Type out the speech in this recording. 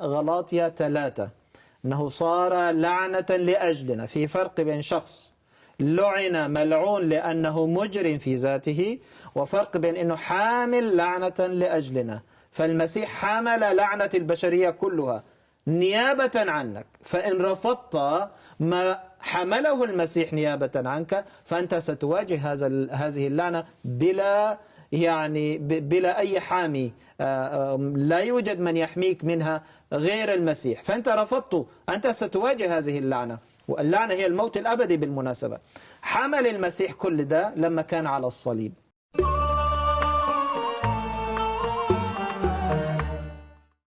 غلاطيا ثلاثة. أنه صار لعنة لأجلنا في فرق بين شخص لعن ملعون لأنه مجرم في ذاته وفرق بين أنه حامل لعنة لأجلنا. فالمسيح حمل لعنة البشرية كلها. نيابة عنك. فإن رفضت ما حمله المسيح نيابة عنك فأنت ستواجه هذا هذه اللعنة بلا يعني بلا أي حامي لا يوجد من يحميك منها غير المسيح. فأنت رفضت أنت ستواجه هذه اللعنة. واللعنة هي الموت الأبدي بالمناسبة. حمل المسيح كل ده لما كان على الصليب.